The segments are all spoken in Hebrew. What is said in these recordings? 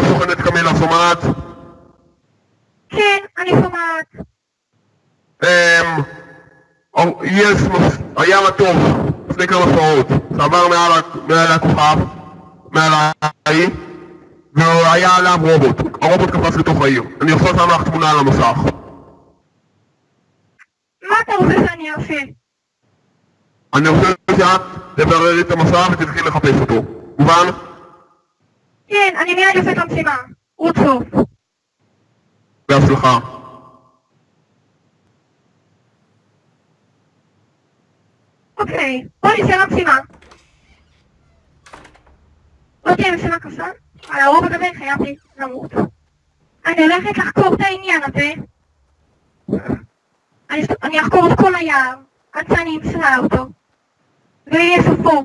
קמילה, סוכנת קמילה, שומעת? כן, אני שומעת. אמ... יש, היה מטוס לפני כמה שעות, שעבר מעל, הכוכב, מעל האי, והיה עליו רובוט. הרובוט קפץ לתוך העיר. אני יכול שם לך תמונה על המסך. מה אתה רוצה שאני אעשה? אני רוצה שאת תבררי את המסך ותתחיל לחפש אותו. מובן? כן, אני מיד אעשה את המשימה. רוצו. בהצלחה. אוקיי, בוא נעשה משימה. לא תהיה משימה קשה, על הרוב הזה חייבתי למות. אני הולכת לחקור את העניין הזה. אני אחקור את כל היער, עד שאני אמצא אותו. ויהיה סופו.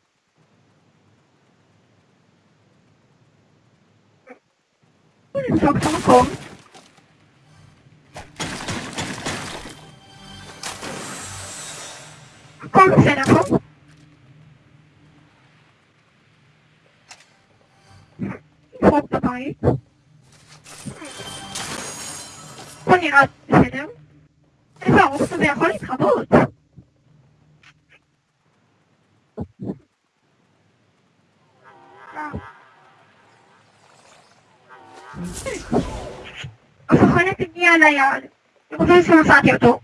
איפה מפסיק? הולך ביחד. נבדוק את המקום. הכל בסדר פה. נבדוק את הבית. הכל נראה בסדר. איזה ארוך זה יכול להתחבות. הסוכנת הגיעה ליעד. אני חושבת שמצאתי אותו.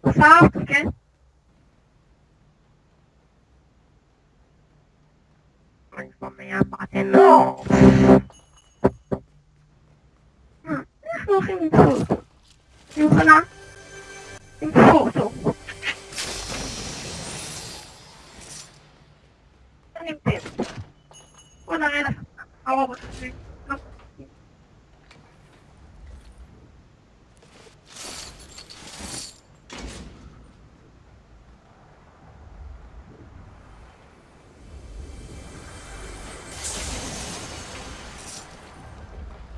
עושה אותו, כן? לא. אנחנו הולכים למצוא אותו. אני מוכנה למצוא אותו. אני נמצאת. בוא נראה לך. הרובוט הזה. לא.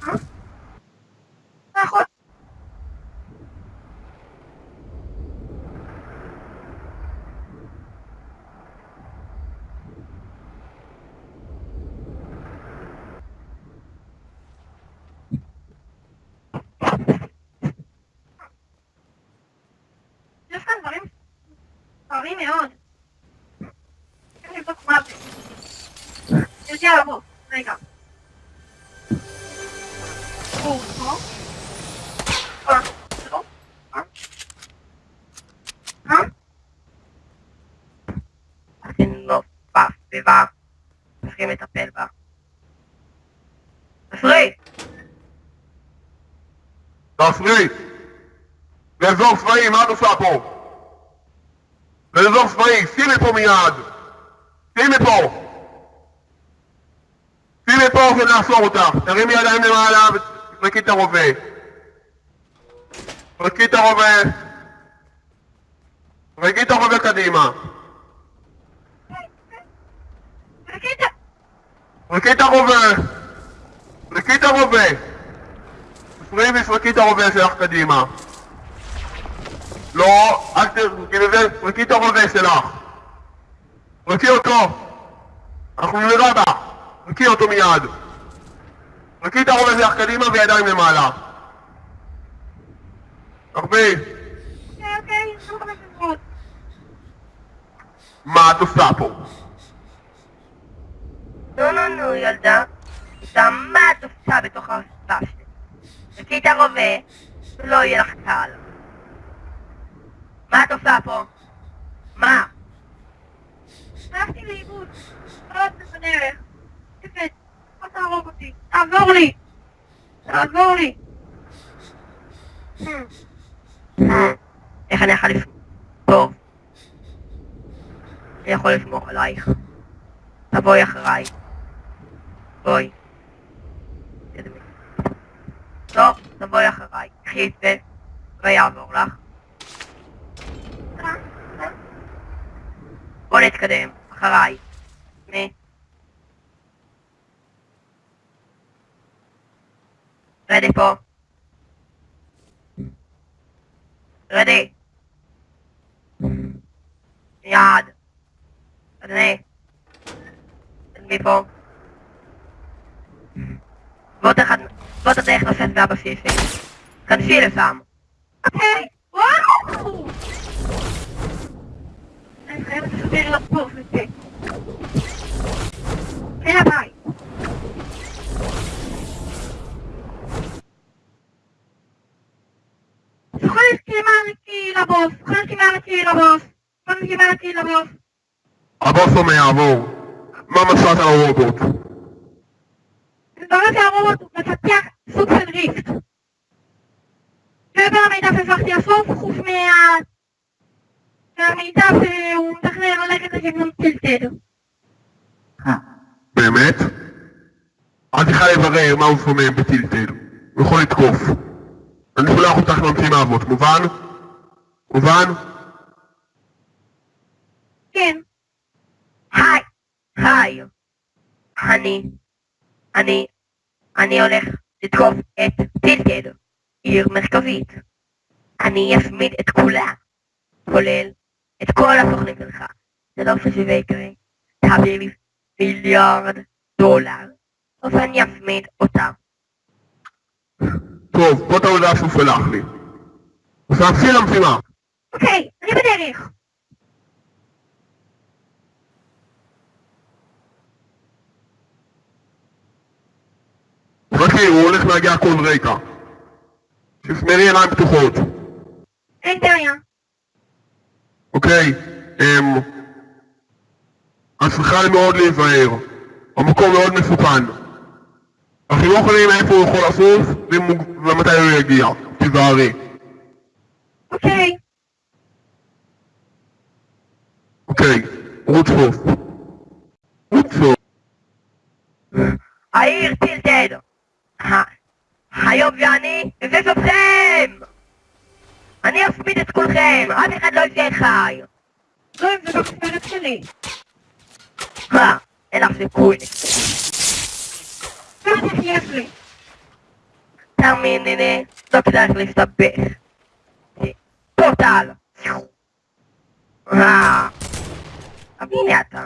אה? נכון. יש כאן דברים סוערים מאוד. צריכים לטפל בה. תפריט! תפריט! לאזור צבאי, מה את עושה פה? לאזור צבאי, שימי פה מיד! שימי פה! שימי פה ונאסור אותך! תרימי ידיים למעלה ותפרקי את הרובה! תפרקי את הרובה! תפרקי את הרובה קדימה! תפרקי את הרובה! תפרקי את הרובה! תפרי ותפרקי את הרובה שלך קדימה! לא, אל תפרקי את הרובה שלך! תפרקי אותו! אנחנו נראה בה! תפרקי אותו מיד! תפרקי את הרובה שלך קדימה וידיים למעלה! הרבה, אוקיי, אוקיי. מה את עושה פה? נו נו נו ילדה, שם מה את עושה בתוך הרצפה שלי? תקחי את הרובה, ולא יהיה לך קל. מה את עושה פה? מה? הלכתי לאיבוד. לא יודעת בדרך. תפת, אל תהרוג אותי. תעזור לי! תעזור לי! איך אני יכול לסמוך? אני יכול לסמוך עלייך. תבואי אחריי. בואי. טוב, תבואי אחריי. קחי את זה, ויעבור לך. בוא נתקדם, אחריי. רדי פה. רדי. מיד. אדוני. תדמי פה. ועוד אחד, ועוד הדרך נוספת מהבסיסים. כנסי לשם. אוקיי, וואו! אני חייבת לספר לך פה וזה. הנה הבית. זוכר כמענקי לבוס, זוכר כמענקי לבוס, זוכר כמענקי לבוס. הבוס אומר יעבור. מה מצאת על הרובוט? מתברר שהרובוט מפתח סוג של ריפט. מעבר למידע שהצלחתי לאסוף, חוץ מה... מהמידע שהוא מתכנן ללכת לכיוון טילטד. באמת? אל תוכל לברר מה הוא סומם בטילטל. הוא יכול לתקוף. אני שולח אותך למשימה הזאת, מובן? מובן? כן, היי, היי. אני, אני, אני הולך לתקוף את טילטד, עיר מרכזית. אני אשמיד את כולה, כולל את כל הסוכנים שלך. זה לא שזה יקרה. תעביר לי מיליארד דולר, ואני אשמיד אותם. טוב, זאת ההודעה שהוא שלח לי. אז תעשי למשימה. אוקיי, אני בדרך. חכי, הוא הולך להגיע כל רגע. תשמרי עיניים פתוחות. אין בעיה. אוקיי, אמ... את צריכה מאוד להיזהר. המקום מאוד מסוכן. אנחנו לא יכולים איפה הוא יכול לסוף ומתי הוא יגיע. תיזהרי. אוקיי, אוקיי, רות סוף. רות סוף. העיר טילטד. ה- היום ואני אתכם! אני אשמיד את כולכם, אף אחד לא יצא חי. לא אם זה במשמרת שלי. מה? אין לך סיכוי. בטח יש לי. תאמיני לי, לא כדאי לך להסתבך. טוטל. אה. הנה אתה.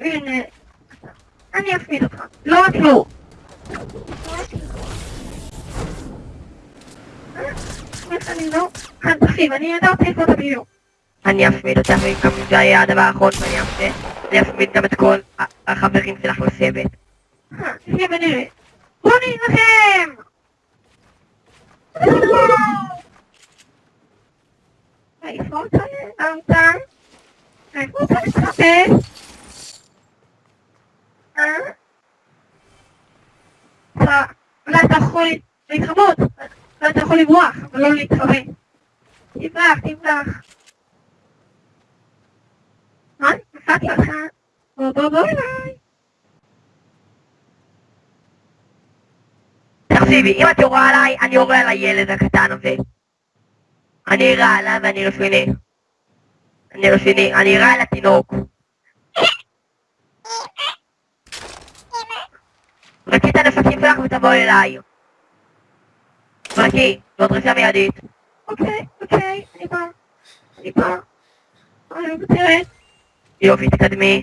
הנה. אני אפמיד אותך. לא רק לא. אני לא? אה, תקשיב, אני ידעתי איפה אתה. אני אשמיד אותך, זה היה הדבר האחרון שאני אעשה. אני אשמיד גם את כל החברים שלך לסבת. אה, נחיה ונראה. בוא נילחם! איפה נעלמת? איפה אתה מתחפש? אה? אולי אתה יכול לברוח, אבל לא להתחבא. תברח, תברח. מה? נפלתי אותך? בוא בוא בוא אליי. תקשיבי, אם את יורה עליי, אני יורה על הילד הקטן הזה. אני אירה עליו ואני רציני. אני רציני, אני אירה על התינוק. רצי את הנפשים שלך ותבואי אליי. רצי, זאת דרישה מיידית. אוקיי, אוקיי, אני בא. אני בא. אני מוותרת. יופי, תקדמי.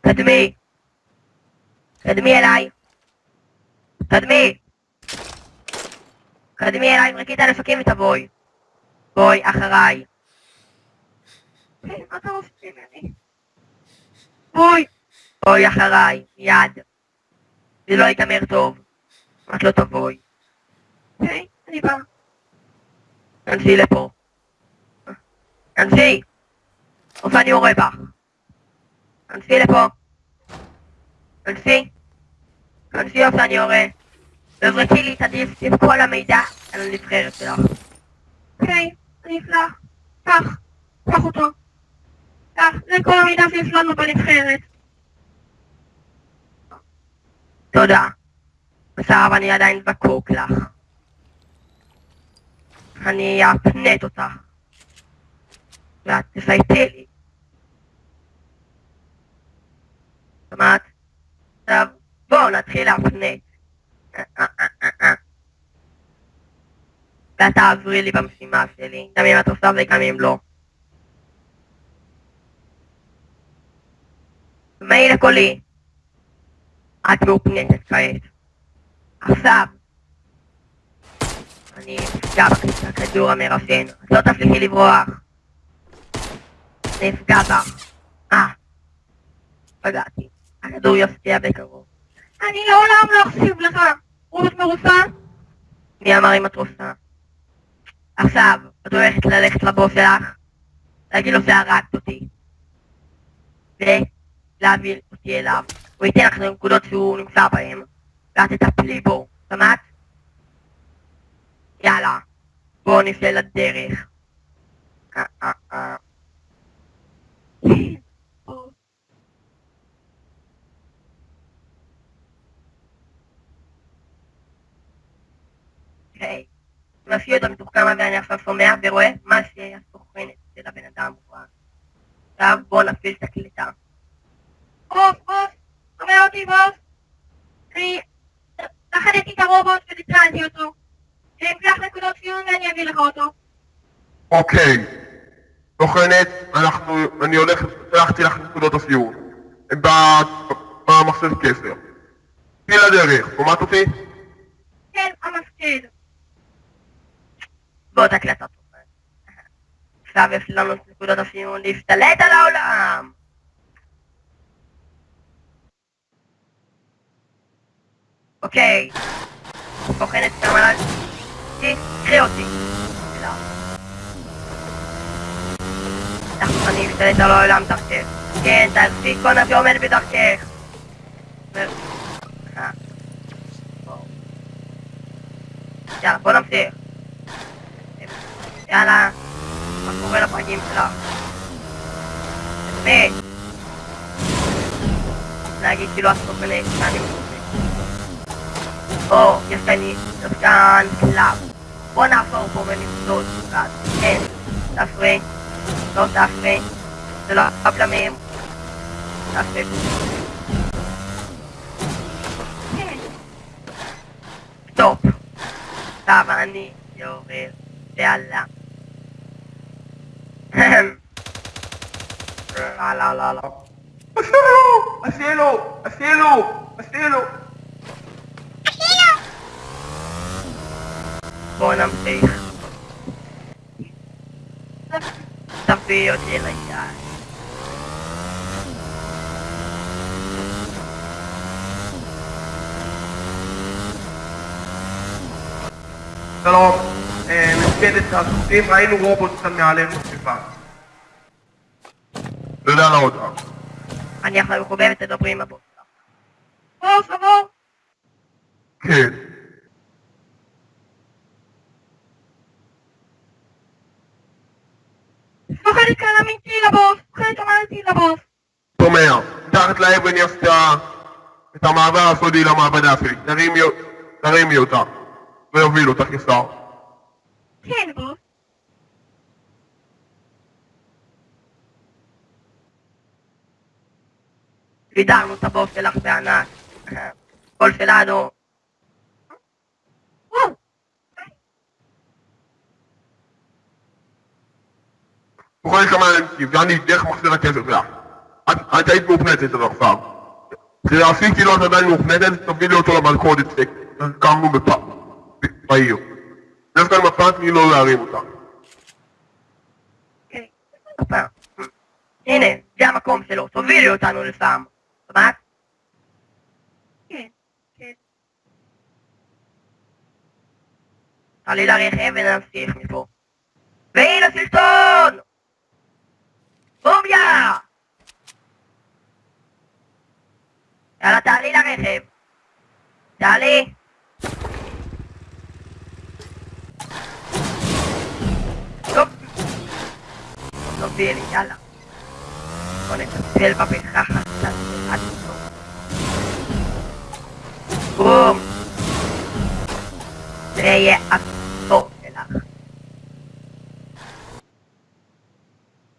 קדמי. קדמי אליי. קדמי. קדמי אליי, זרקי את הנפקים ותבואי. בואי, אחריי. אוקיי, מה אתה רוצה ממני? בואי. בואי אחריי, מיד. זה לא ייגמר טוב. את לא תבואי. אוקיי, אני בא. כנסי לפה. כנסי! או שאני יורה בך. כנסי לפה. כנסי. כנסי או שאני יורה. תזרקי לי את הדיסק עם כל המידע על הנבחרת שלך. אוקיי, אני אפלח. קח, קח אותו. קח, זה כל המידע שיש לנו בנבחרת. תודה. בסדר, אני עדיין זקוק לך. אני אפנט אותך. ואת תפייטי לי. שמעת? עכשיו, בואו נתחיל להפנט. ואת תעזרי לי במשימה שלי, גם אם את עושה וגם אם לא. תשמעי לקולי. את מאופנטת כעת. עכשיו. אני אפגע בכדור המרסן. את לא תפסיקי לברוח. אני אפגע בך. אה. פגעתי. הכדור יפתיע בקרוב. אני לעולם לא אקשיב לך. רות מרוסה? מי אמר אם את רוצה? עכשיו, את הולכת ללכת לבוס שלך, להגיד לו שהרגת אותי, ולהעביר אותי אליו. הוא ייתן לך את שהוא נמצא בהן, ואת תטפלי בו, שמעת? יאללה, בואו נפלה לדרך. אה, אה, אה. אוקיי. מפעיל אותו מתוחכם עכשיו שומע ורואה מה שהסוכנת של הבן אדם רואה. עכשיו בואו נפעיל את הקליטה. בוס, בוס, שומע אותי בוס? אני לחדתי את הרובוט וניטרלתי אותו. אקח נקודות ציון ואני אביא לך אותו. אוקיי. סוכנת, אנחנו, אני הולך, שלחתי לך נקודות הסיור. במחשב קשר. תהיי לדרך, שומעת אותי? כן, המפקיד. בואו תקלט אותו. עכשיו יש לנו את נקודות הסיום להשתלט על העולם. אוקיי. בוחנת גם עליי. קחי אותי. אני אשתלט על העולם דרכך. כן, תעשי כל. ו- אה. בואו. יאללה, בוא נמשיך. יאללה, מה קורה לפרקים שלך? באמת. להגיד כאילו את סוכנת שאני מסוכנת. או, יש כאן יש כאן קלאב. בוא נעבור פה ונפסול קצת. כן, תפרה. לא תפרה. זה לא הבלמים. תפרה. כן. סטופ. עכשיו אני יורד. יאללה. לא, לא, לא, לא. עשינו! עשינו! עשינו! עשינו! בואו נמשיך. תביא אותי ליד. שלום, מפקדת הסוסים, ראינו רובוט כאן מעלינו סביבה. תודה על ההודעה. אני עכשיו מחוברת. בוס, עבור. כן. סוכנת כאן אמיתי לבוס. סוכנת אמיתי לבוס. שומע, מתחת לאבן יש את ה- את המעבר הסודי למעבדה שלי. תרימי תרימי אותה. ויוביל אותך כשר. כן, בוס. סידרנו את הבוס שלך בענק. כל שלנו. וואו. תוכלי כמה אני דרך מכשיר הקשר שלך. את היית מאופנטת עד עכשיו. כשעשית כאילו את עדיין מאופנטת, תובילי אותו למלכודת שקמנו בעיר. יש כאן מפה, תני לו להרים אותה. הפה. הנה, זה המקום שלו, תובילי אותנו לשם. שמעת? כן, כן. תעלי לרכב ונמשיך מפה. והנה סרטון! Eh, dale. No, no piel y ala. Con esta piel el papel, jaja, ¡Bum! Treye a todo el ala.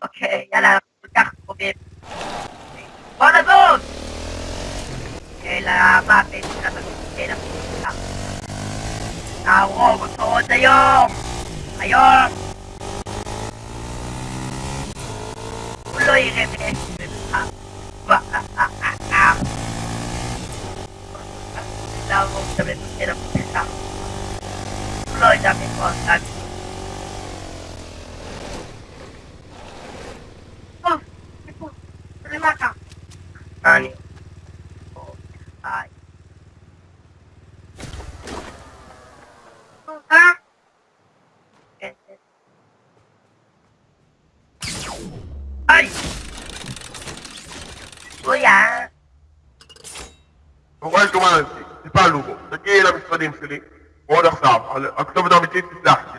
Ok, ya la אל המוות של המפקד המפקד. נהרוג אותו עוד היום! היום! הוא לא יראה מאיפה להרוג את המפקד המפקד. הוא לא יודע מאיפה אתה פה, פה, למטה. אני. ביי. אה? כן, כן. היי! אויה! רואה דומנטי, טיפלנו בו, תגיעי למשרדים שלי, עוד עכשיו, הכתובת האמיתית תסלח לי,